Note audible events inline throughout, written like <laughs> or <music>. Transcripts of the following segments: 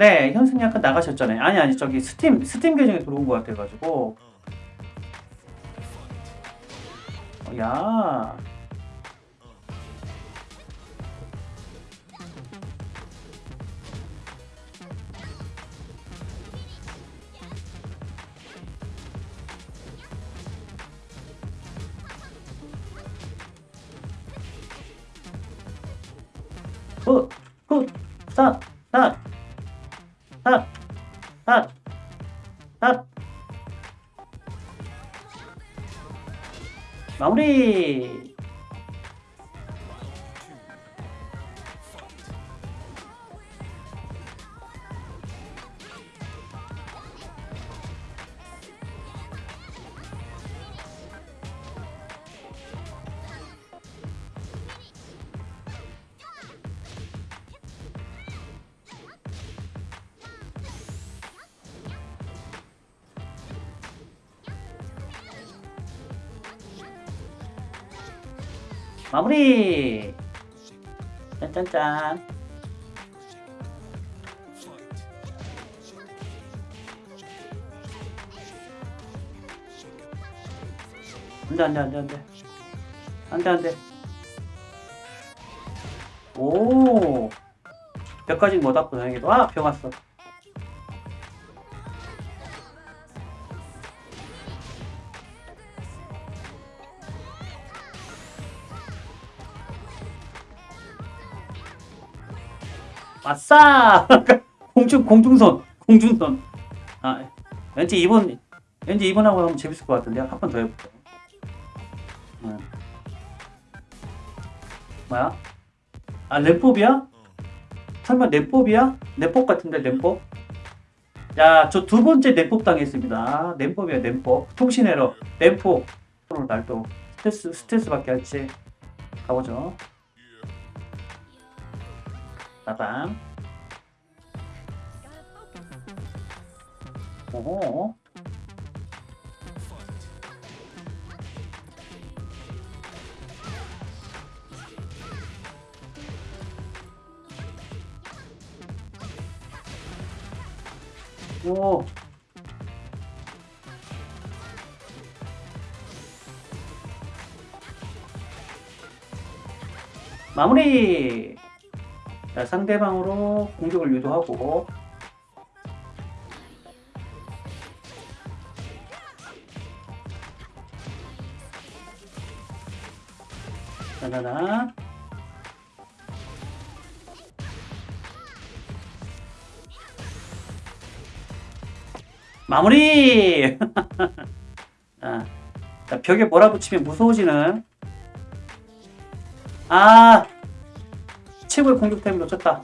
네, 현승이 아까 나가셨잖아요. 아니 아니 저기 스팀 스팀 계정에 들어온 것 같아가지고. 어, 야. 굿, 굿, 스 마무리. 마무리. 짠짠짠. 안돼 안돼 안돼 안돼 안돼 안돼 오. 벽까지 못 왔고 다행히도 아 병 왔어 아싸! <laughs> 공중 공중선 공중선. 아 왠지 이번 왠지 이번하고 하면 재밌을 것 같은데 한 번 더 해볼게요. 응. 뭐야? 아 램법이야? 설마 램법이야? 램법 같은데 램법? 야 저 두 번째 램법 당했습니다. 램법이야 램법. 통신 에러 오늘 날또 스트레스 스트레스 받게 할지 가보죠 빠밤. 오호. 오. 마무리 자, 상대방으로 공격을 유도하고. 짜자잔 마무리! 자, <laughs> 자, 벽에 몰아붙이면 무서워지는. 아 최고의 공격 타임을 놓쳤다.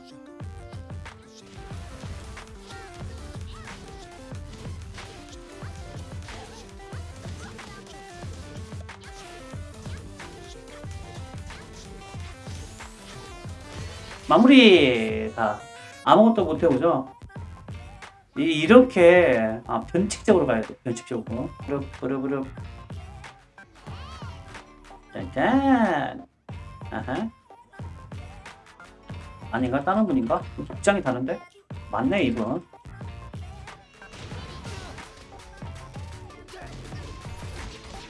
마무리 자 아무것도 못해보죠? 이, 이렇게 아, 변칙적으로 가야 돼. 변칙적으로. 그룹 그룹 그룹. 짠짠. 아하 아닌가? 다른 분인가? 복장이 다른데? 맞네 이분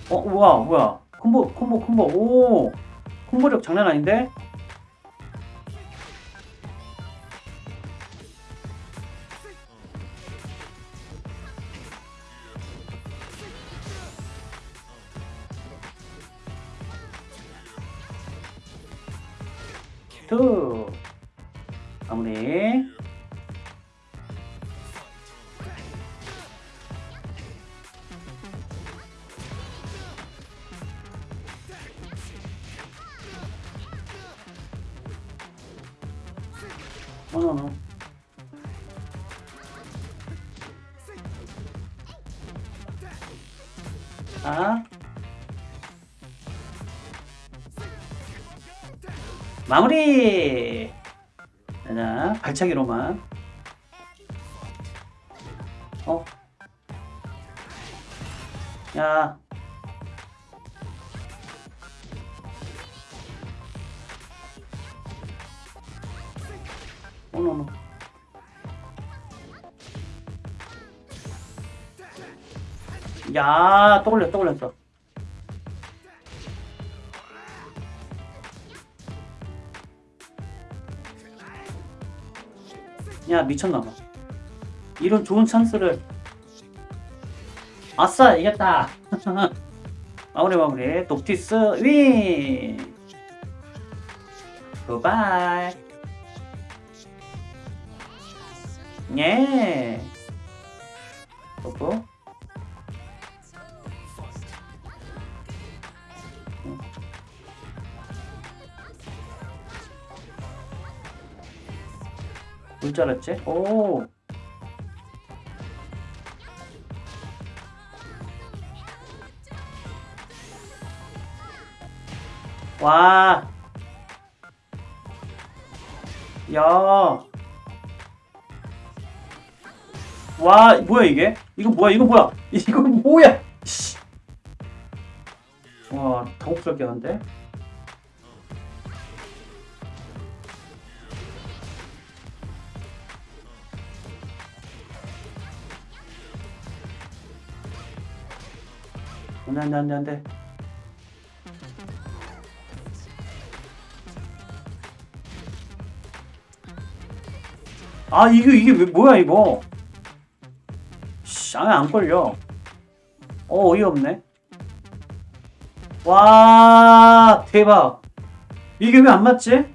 어 우와 뭐야 콤보 콤보 콤보 오 콤보력 장난 아닌데? 투 어너너 아? 마무리! 자 발차기로만. 어? 야 Oh no 야, 또 올렸어, 또 올렸어. 야, 미쳤나봐. 이런 좋은 찬스를. 아싸, 이겼다. <laughs> 마무리, 마무리. 독티스 윈! 굿바이. 예. 뽀뽀. 뭘줄 알았지? 오. 와. 야. 와, 뭐야 이게? 이거 뭐야? 이거 뭐야? <laughs> 이거 뭐야? 씨. 와, 당혹스럽게 하는데? 안돼 안돼 안돼 안돼 아 이게 이게 왜 뭐야 이거 씨 안에 안 걸려. 어 어이없네. 와 대박. 이게 왜 안 맞지?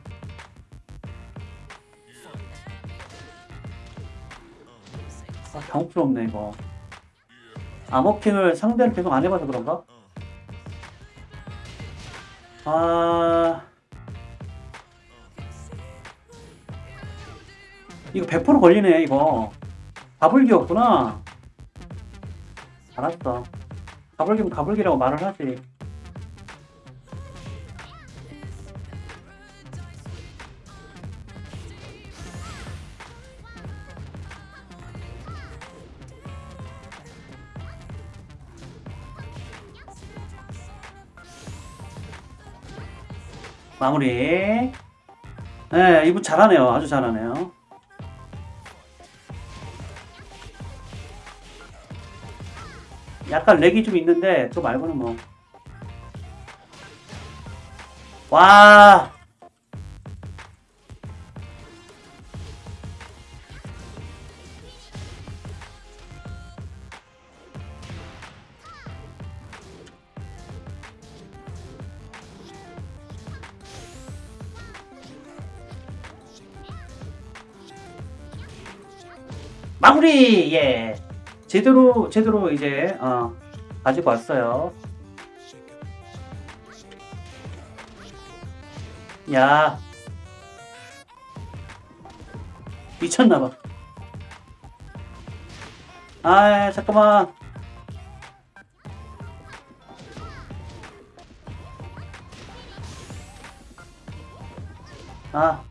아 당혹스럽네 이거. 암호킹을 상대를 계속 안 해봐서 그런가? 아. 이거 100% 걸리네 이거. 가불기였구나 알았어. 가불기면 가불기라고 말을 하지. 마무리. 네 이분 잘하네요. 아주 잘하네요 약간 렉이 좀 있는데 그거 말고는 뭐. 와. 마무리 예. 제대로 제대로 이제 어, 가지고 왔어요. 야 미쳤나봐. 아 잠깐만. 아.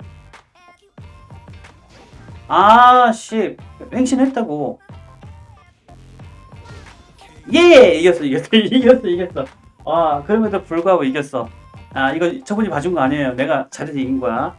아, 씨. 횡신했다고. 예! 이겼어, 이겼어, <laughs> 이겼어, 이겼어. 아, 그럼에도 불구하고 이겼어. 아, 이거 저분이 봐준 거 아니에요. 내가 잘해서 이긴 거야.